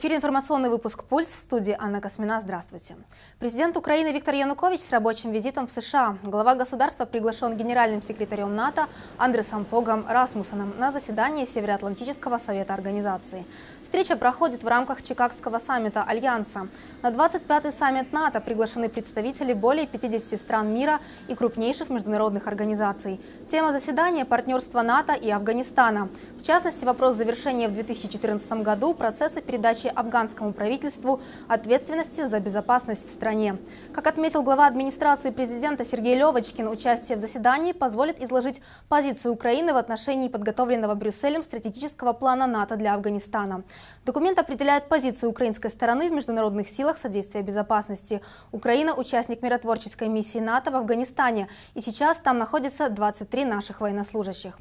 Эфире информационный выпуск «Пульс» в студии Анна Космина. Здравствуйте. Президент Украины Виктор Янукович с рабочим визитом в США. Глава государства приглашен генеральным секретарем НАТО Андресом Фогом Расмуссоном на заседание Североатлантического совета организации. Встреча проходит в рамках Чикагского саммита Альянса. На 25-й саммит НАТО приглашены представители более 50 стран мира и крупнейших международных организаций. Тема заседания – партнерство НАТО и Афганистана. В частности, вопрос завершения в 2014 году процесса передачи афганскому правительству ответственности за безопасность в стране. Как отметил глава администрации президента Сергей Левочкин, участие в заседании позволит изложить позицию Украины в отношении подготовленного Брюсселем стратегического плана НАТО для Афганистана. Документ определяет позицию украинской стороны в международных силах содействия безопасности. Украина – участник миротворческой миссии НАТО в Афганистане, и сейчас там находится 23 наших военнослужащих.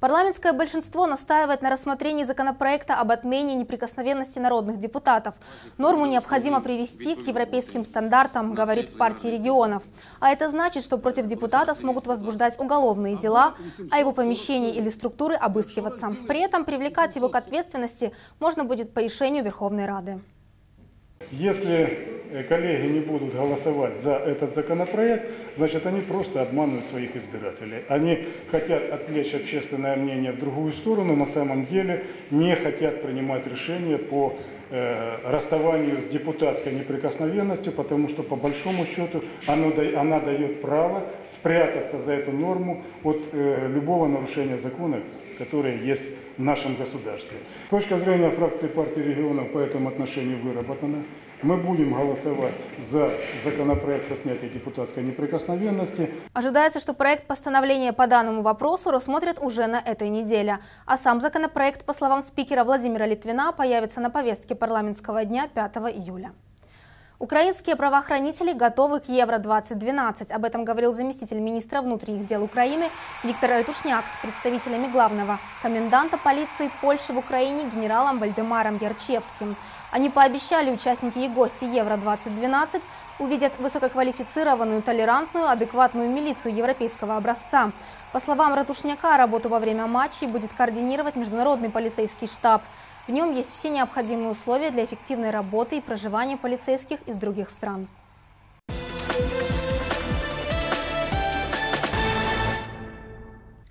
Парламентское большинство настаивает на рассмотрении законопроекта об отмене неприкосновенности народных депутатов. Норму необходимо привести к европейским стандартам, говорит в партии регионов. А это значит, что против депутата смогут возбуждать уголовные дела, а его помещение или структуры обыскиваться. При этом привлекать его к ответственности можно будет по решению Верховной Рады. Если коллеги не будут голосовать за этот законопроект, значит они просто обманывают своих избирателей. Они хотят отвлечь общественное мнение в другую сторону, на самом деле не хотят принимать решения по э, расставанию с депутатской неприкосновенностью, потому что по большому счету оно, она дает право спрятаться за эту норму от э, любого нарушения закона, которое есть в нашем государстве. Точка зрения фракции партии регионов по этому отношению выработана. Мы будем голосовать за законопроект о снятии депутатской неприкосновенности. Ожидается, что проект постановления по данному вопросу рассмотрят уже на этой неделе. А сам законопроект, по словам спикера Владимира Литвина, появится на повестке парламентского дня 5 июля. Украинские правоохранители готовы к Евро-2012. Об этом говорил заместитель министра внутренних дел Украины Виктор Ретушняк с представителями главного коменданта полиции Польши в Украине генералом Вальдемаром Ярчевским. Они пообещали, участники и гости Евро-2012 увидят высококвалифицированную, толерантную, адекватную милицию европейского образца. По словам Ратушняка, работу во время матчей будет координировать Международный полицейский штаб. В нем есть все необходимые условия для эффективной работы и проживания полицейских из других стран.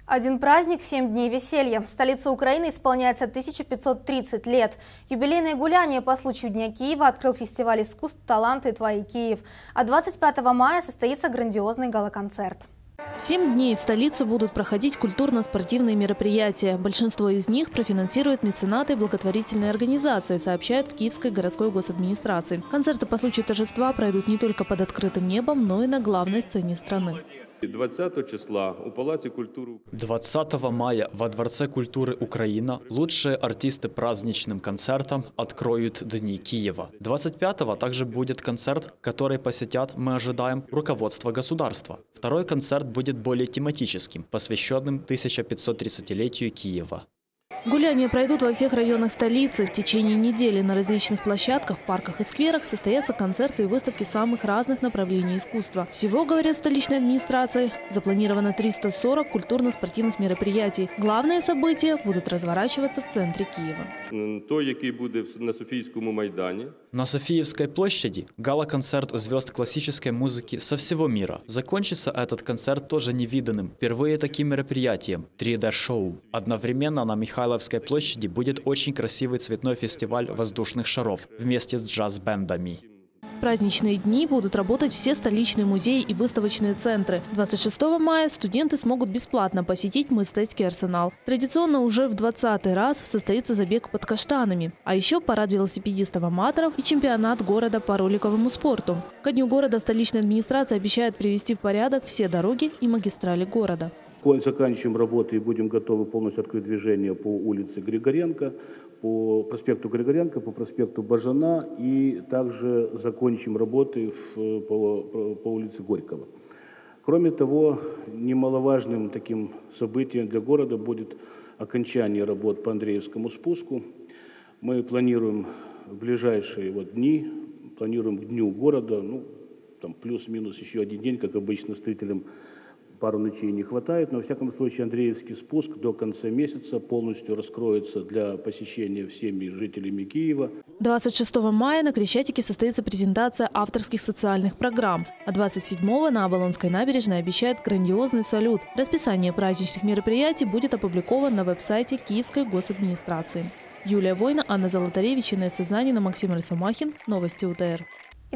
Один праздник, семь дней веселья. В столице Украины исполняется 1530 лет. Юбилейное гуляние по случаю Дня Киева открыл фестиваль искусств «Таланты твои Киев». А 25 мая состоится грандиозный галоконцерт. Семь дней в столице будут проходить культурно-спортивные мероприятия. Большинство из них профинансируют меценаты и благотворительные организации, сообщают в Киевской городской госадминистрации. Концерты по случаю торжества пройдут не только под открытым небом, но и на главной сцене страны. 20 числа у Палаце культуры 20 мая во Дворце культуры Украина лучшие артисты праздничным концертом откроют Дни Киева. 25 также будет концерт, который посетят, мы ожидаем, руководство государства. Второй концерт будет более тематическим, посвященным 1530-летию Киева. Гуляния пройдут во всех районах столицы. В течение недели на различных площадках, парках и скверах состоятся концерты и выставки самых разных направлений искусства. Всего, говорят столичной администрации, запланировано 340 культурно-спортивных мероприятий. Главные события будут разворачиваться в центре Киева. Той, який буде на Софийском Майдане. На Софиевской площади гала-концерт звезд классической музыки со всего мира. Закончится этот концерт тоже невиданным. Впервые таким мероприятием – 3D-шоу. Одновременно на Михайловской площади будет очень красивый цветной фестиваль воздушных шаров вместе с джаз-бендами праздничные дни будут работать все столичные музеи и выставочные центры. 26 мая студенты смогут бесплатно посетить Мыстецкий арсенал. Традиционно уже в 20 раз состоится забег под каштанами. А еще парад велосипедистов-аматоров и чемпионат города по роликовому спорту. Ко дню города столичная администрация обещает привести в порядок все дороги и магистрали города. Заканчиваем работы и будем готовы полностью открыть движение по улице Григоренко по проспекту Григоренко, по проспекту Бажана и также закончим работы в, по, по улице Горького. Кроме того, немаловажным таким событием для города будет окончание работ по Андреевскому спуску. Мы планируем в ближайшие вот дни, планируем к дню города, ну, там плюс-минус еще один день, как обычно, строителям пару ночей не хватает. Но, во всяком случае, Андреевский спуск до конца месяца полностью раскроется для посещения всеми жителями Киева. 26 мая на Крещатике состоится презентация авторских социальных программ, а 27 на Оболонской набережной обещает грандиозный салют. Расписание праздничных мероприятий будет опубликовано на веб-сайте Киевской госадминистрации. Юлия Война, Анна Золотаревич, Инесса Занина, Максим Рысомахин. Новости УТР.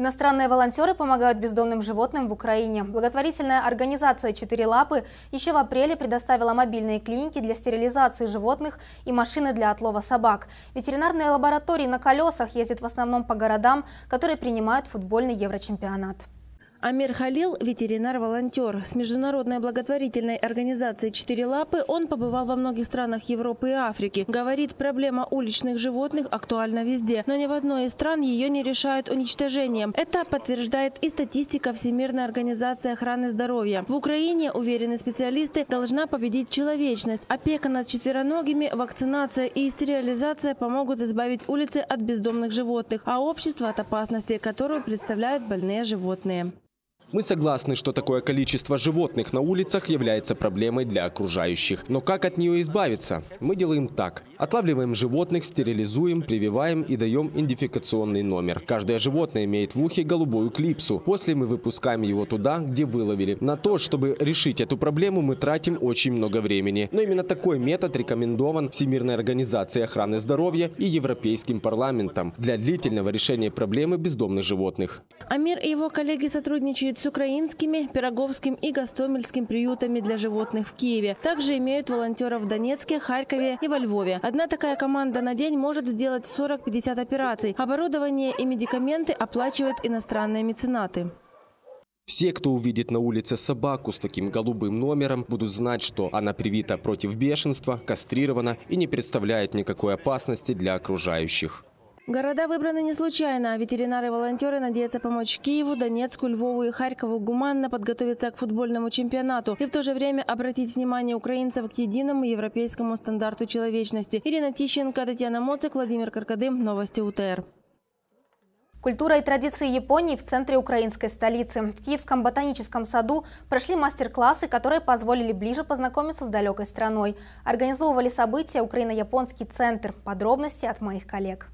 Иностранные волонтеры помогают бездомным животным в Украине. Благотворительная организация «Четыре лапы» еще в апреле предоставила мобильные клиники для стерилизации животных и машины для отлова собак. Ветеринарные лаборатории на колесах ездят в основном по городам, которые принимают футбольный еврочемпионат. Амир Халил – ветеринар-волонтер. С международной благотворительной организацией «Четыре лапы» он побывал во многих странах Европы и Африки. Говорит, проблема уличных животных актуальна везде, но ни в одной из стран ее не решают уничтожением. Это подтверждает и статистика Всемирной организации охраны здоровья. В Украине, уверены специалисты, должна победить человечность. Опека над четвероногими, вакцинация и стерилизация помогут избавить улицы от бездомных животных, а общество от опасности, которую представляют больные животные. Мы согласны, что такое количество животных на улицах является проблемой для окружающих. Но как от нее избавиться? Мы делаем так. Отлавливаем животных, стерилизуем, прививаем и даем идентификационный номер. Каждое животное имеет в ухе голубую клипсу. После мы выпускаем его туда, где выловили. На то, чтобы решить эту проблему, мы тратим очень много времени. Но именно такой метод рекомендован Всемирной организацией охраны здоровья и Европейским парламентом для длительного решения проблемы бездомных животных. Амир и его коллеги сотрудничают с украинскими, Пироговским и Гостомельским приютами для животных в Киеве. Также имеют волонтеров в Донецке, Харькове и во Львове. Одна такая команда на день может сделать 40-50 операций. Оборудование и медикаменты оплачивают иностранные меценаты. Все, кто увидит на улице собаку с таким голубым номером, будут знать, что она привита против бешенства, кастрирована и не представляет никакой опасности для окружающих. Города выбраны не случайно. Ветеринары-волонтеры надеются помочь Киеву, Донецку, Львову и Харькову гуманно подготовиться к футбольному чемпионату и в то же время обратить внимание украинцев к единому европейскому стандарту человечности. Ирина Тищенко, Татьяна Моцик, Владимир Каркадым. Новости УТР. Культура и традиции Японии в центре украинской столицы. В Киевском ботаническом саду прошли мастер-классы, которые позволили ближе познакомиться с далекой страной. Организовывали события Украино-Японский центр. Подробности от моих коллег.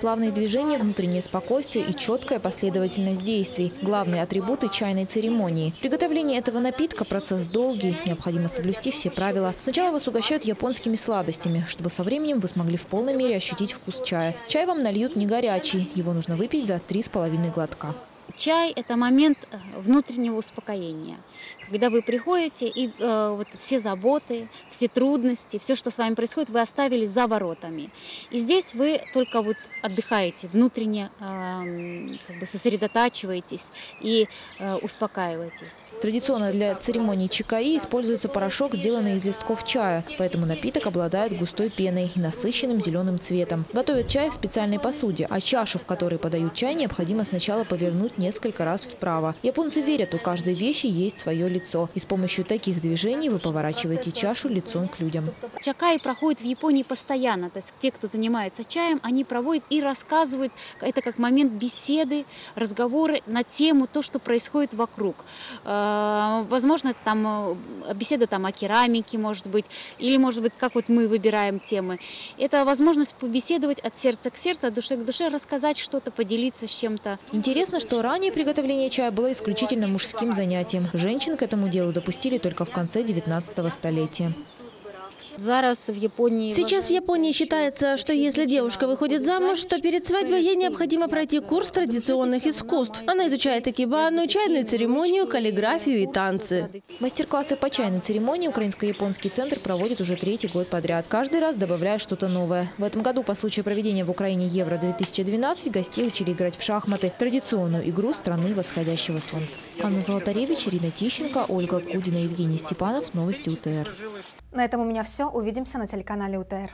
Плавные движения, внутреннее спокойствие и четкая последовательность действий – главные атрибуты чайной церемонии. Приготовление этого напитка – процесс долгий, необходимо соблюсти все правила. Сначала вас угощают японскими сладостями, чтобы со временем вы смогли в полной мере ощутить вкус чая. Чай вам нальют не горячий, его нужно выпить за три с половиной глотка. Чай – это момент э, внутреннего успокоения когда вы приходите и э, вот все заботы, все трудности, все, что с вами происходит, вы оставили за воротами. И здесь вы только вот отдыхаете, внутренне э, как бы сосредотачиваетесь и э, успокаиваетесь. Традиционно для церемонии чикаи используется порошок, сделанный из листков чая, поэтому напиток обладает густой пеной и насыщенным зеленым цветом. Готовят чай в специальной посуде, а чашу, в которой подают чай, необходимо сначала повернуть несколько раз вправо. Японцы верят, у каждой вещи есть свое лицо. И с помощью таких движений вы поворачиваете чашу лицом к людям. Чакаи проходит в Японии постоянно. То есть те, кто занимается чаем, они проводят и рассказывают. Это как момент беседы, разговоры на тему то, что происходит вокруг. Э, возможно, там э, беседа там о керамике, может быть, или, может быть, как вот мы выбираем темы. Это возможность побеседовать от сердца к сердцу, от души к душе, рассказать что-то, поделиться с чем-то. Интересно, что ранее приготовление чая было исключительно мужским занятием. Женщин к этому делу допустили только в конце 19 столетия. Сейчас в Японии считается, что если девушка выходит замуж, то перед свадьбой ей необходимо пройти курс традиционных искусств. Она изучает акибану, чайную церемонию, каллиграфию и танцы. Мастер-классы по чайной церемонии Украинско-японский центр проводит уже третий год подряд. Каждый раз добавляя что-то новое. В этом году по случаю проведения в Украине Евро-2012 гостей учили играть в шахматы, традиционную игру страны восходящего солнца. Анна Золотаревич, Ирина Тищенко, Ольга Кудина, Евгений Степанов. Новости УТР. На этом у меня все. Увидимся на телеканале УТР.